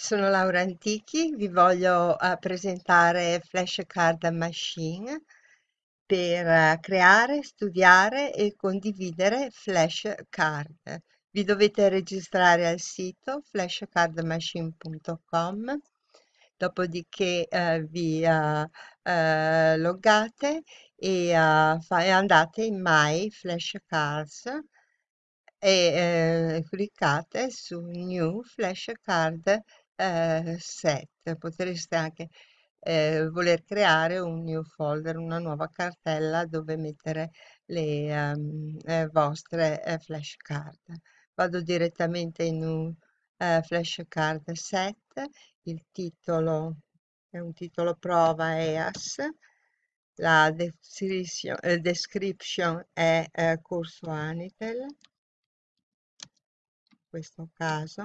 Sono Laura Antichi, vi voglio eh, presentare Flashcard Machine per eh, creare, studiare e condividere flashcard. Vi dovete registrare al sito flashcardmachine.com, dopodiché eh, vi eh, eh, loggate e, eh, e andate in My Flashcards e cliccate su New Flashcard eh, set. Potreste anche eh, voler creare un new folder, una nuova cartella dove mettere le ehm, eh, vostre eh, flashcard. Vado direttamente in un eh, flashcard set, il titolo è un titolo prova EAS, la description, eh, è corso Anitel, in questo caso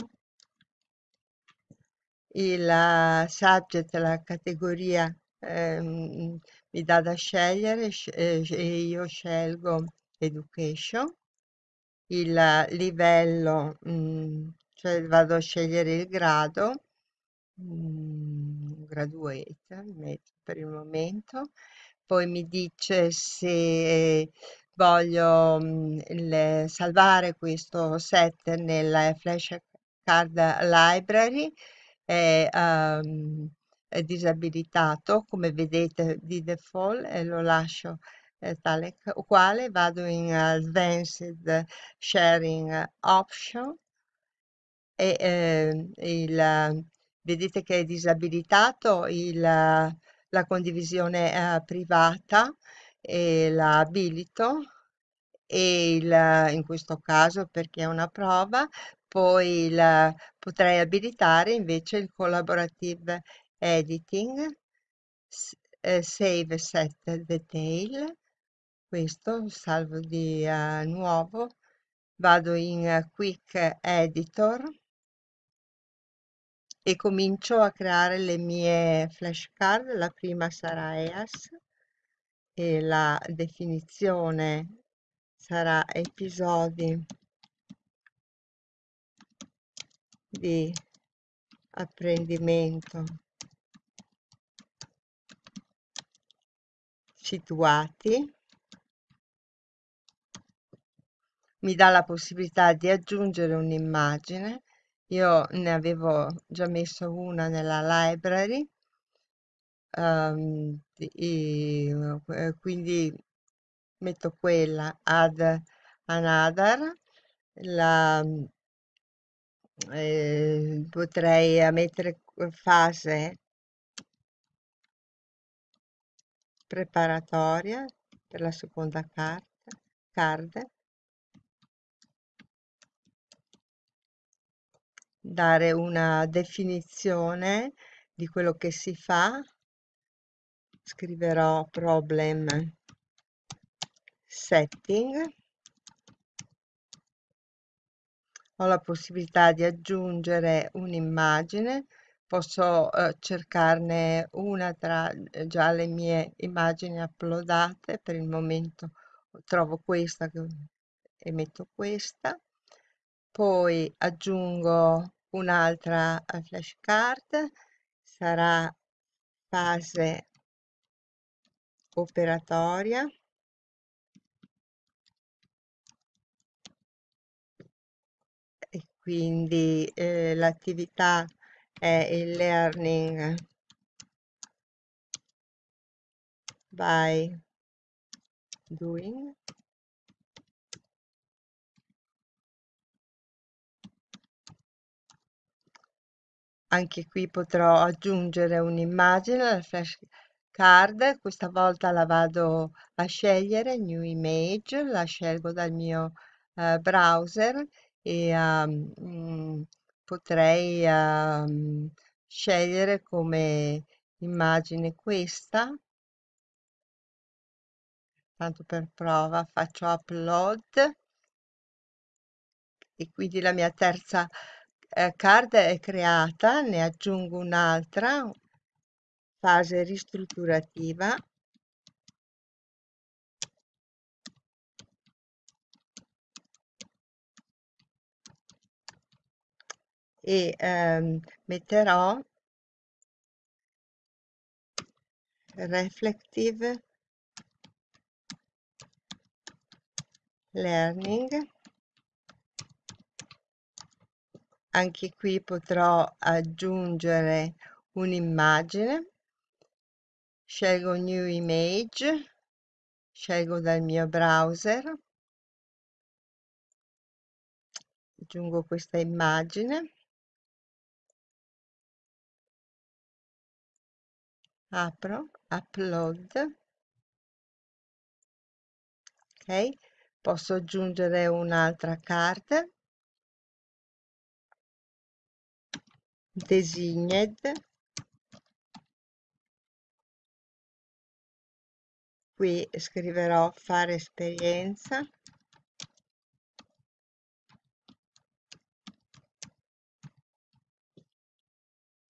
il eh, subject, la categoria ehm, mi dà da scegliere eh, e io scelgo education, il livello, mh, mm, cioè vado a scegliere il grado, mh, mm, graduate per il momento, poi mi dice se voglio mh, mm, il, salvare questo set nel flashcard library è, ehm, è disabilitato, come vedete di default, e lo lascio eh, tale quale, vado in Advanced Sharing Option e eh, il, vedete che è disabilitato il, la condivisione eh, privata e la abilito e il, in questo caso perché è una prova poi il, potrei abilitare invece il collaborative editing, eh, save set detail, questo salvo di uh, nuovo, vado in uh, quick editor e comincio a creare le mie flashcard, la prima sarà EAS e la definizione sarà episodi di apprendimento situati. Mi dà la possibilità di aggiungere un'immagine. Io ne avevo già messo una nella library um, e, eh, quindi metto quella add another la eh, potrei mettere fase preparatoria per la seconda carta, card, dare una definizione di quello che si fa, scriverò problem setting la possibilità di aggiungere un'immagine, posso eh, cercarne una tra eh, già le mie immagini uploadate, per il momento trovo questa e metto questa, poi aggiungo un'altra eh, flashcard, sarà fase operatoria quindi eh, l'attività è il learning. By doing. Anche qui potrò aggiungere un'immagine alla flashcard questa volta la vado a scegliere new image la scelgo dal mio eh, browser e um, potrei um, scegliere come immagine questa. Tanto per prova faccio upload. E quindi la mia terza eh, card è creata ne aggiungo un'altra fase ristrutturativa e ehm, metterò reflective learning. Anche qui potrò aggiungere un'immagine. Scelgo new image. Scelgo dal mio browser. Aggiungo questa immagine apro upload. Ok posso aggiungere un'altra card. Designed. Qui scriverò fare esperienza.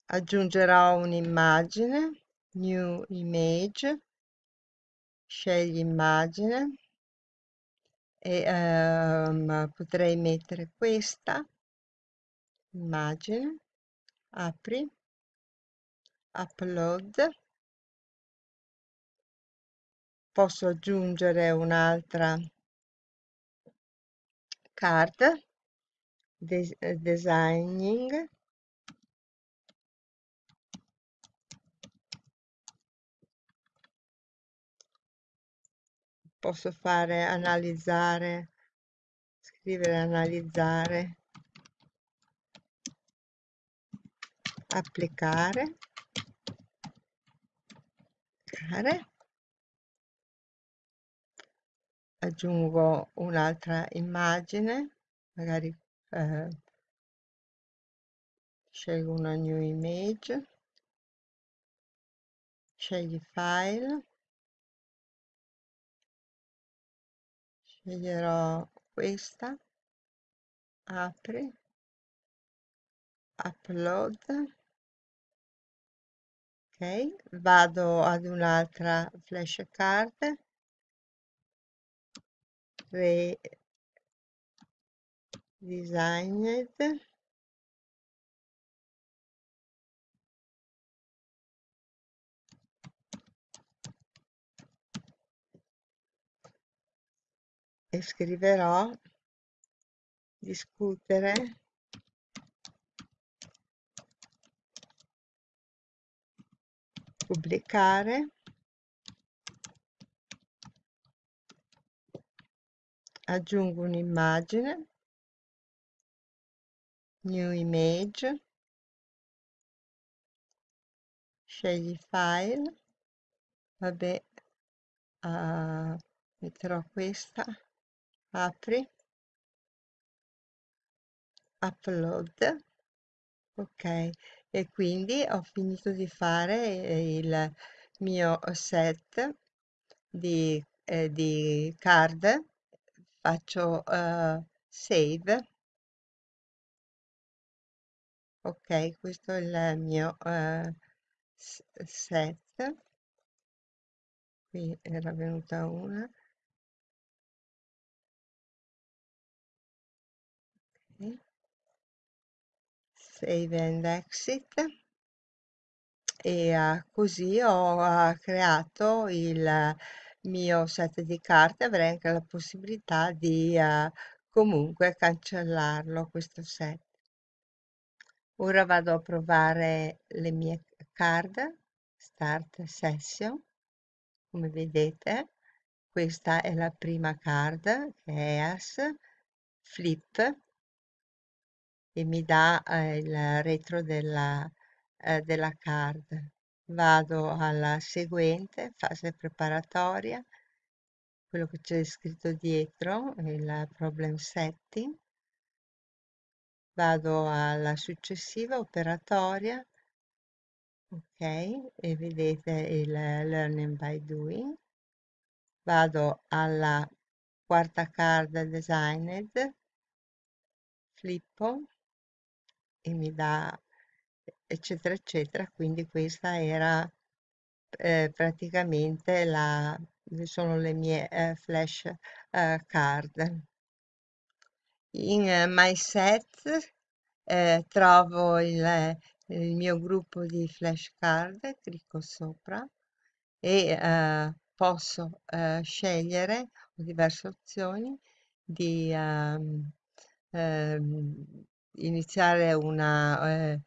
Aggiungerò un'immagine new image scegli immagine e um, potrei mettere questa immagine apri upload. Posso aggiungere un'altra card des designing posso fare analizzare scrivere analizzare applicare applicare aggiungo un'altra immagine magari eh, scelgo una new image scegli file sceglierò questa. Apri. Upload. Ok vado ad un'altra flashcard. Re designed e scriverò discutere. Pubblicare. Aggiungo un'immagine. New image. Scegli file. Vabbè uh, metterò questa apri. Upload. Ok. E quindi ho finito di fare il mio set di, eh, di card. Faccio uh, save. Ok questo è il mio uh, set. Qui era venuta una save and exit. E uh, così ho uh, creato il mio set di carte avrei anche la possibilità di uh, comunque cancellarlo questo set. Ora vado a provare le mie card start session. Come vedete questa è la prima card che è as flip e mi dà eh, il retro della, eh, della card. Vado alla seguente fase preparatoria quello che c'è scritto dietro il problem setting. Vado alla successiva operatoria ok e vedete il learning by doing. Vado alla quarta card designed flippo e mi dà eccetera eccetera. Quindi questa era eh, praticamente la sono le mie eh, flash eh, card. In uh, my set eh, trovo il, il mio gruppo di flashcard, clicco sopra e eh, posso eh, scegliere ho diverse opzioni di ehm, ehm, iniziare una, eh,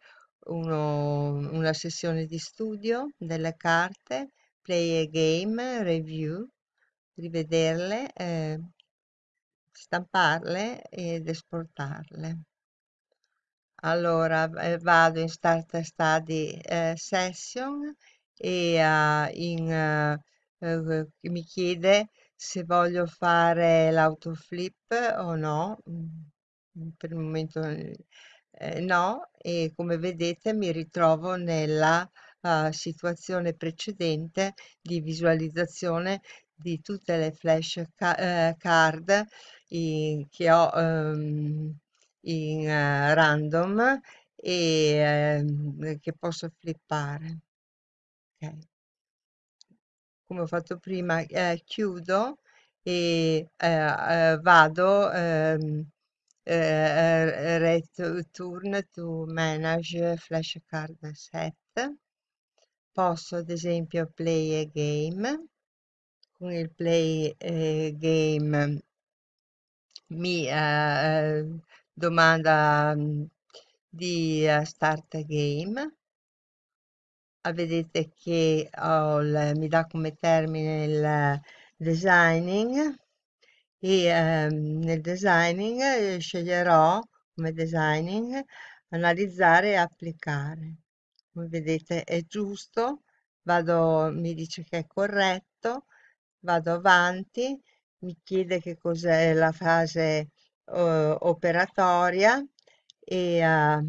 uno- una sessione di studio delle carte, play a game, review, rivederle, eh, stamparle ed esportarle. Allora, eh, vado in Start Study eh, Session e eh, in, eh, eh, mi chiede se voglio fare l'autoflip o no. Mm, Per il momento eh, no, e come vedete mi ritrovo nella eh, situazione precedente di visualizzazione di tutte le flash ca- eh, card i- che ho ehm, in eh, random e ehm, che posso flippare. Ok come ho fatto prima, eh, chiudo e vado ehm, eh, return to manage flashcard set. Posso ad esempio play a game. Con il play eh, game mi eh, domanda mm, di eh, start a game Ah, vedete che il- mi dà come termine il designing e ehm, nel designing eh, sceglierò come designing analizzare e applicare. Come vedete è giusto, vado, mi dice che è corretto, vado avanti, mi chiede che cos'è la fase eh, operatoria e eh,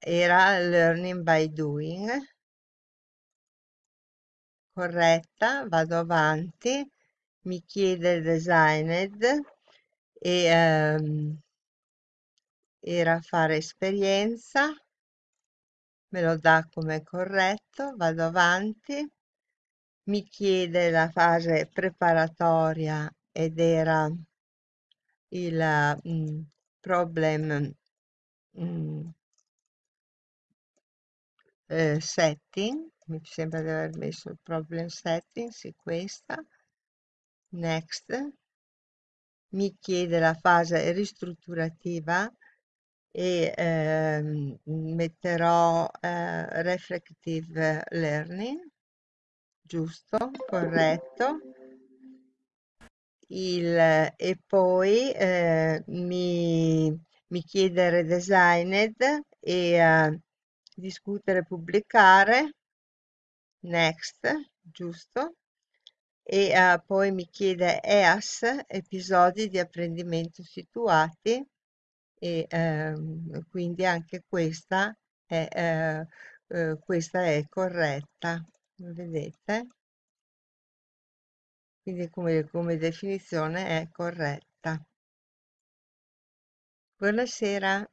era learning by doing. corretta, vado avanti, mi chiede designed e ehm, era fare esperienza, me lo dà come corretto, vado avanti, mi chiede la fase preparatoria ed era il mm, problem mm, eh, setting, mi sembra di aver messo il problem setting, sì questa, next, mi chiede la fase ristrutturativa e ehm, metterò eh, reflective learning, giusto, corretto. Il, e poi eh, mi, mi chiede redesigned e eh, discutere, pubblicare, next, giusto e eh, poi mi chiede EAS, episodi di apprendimento situati e ehm, quindi anche questa è, eh, questa è corretta, vedete? Quindi come, come definizione è corretta. Buonasera.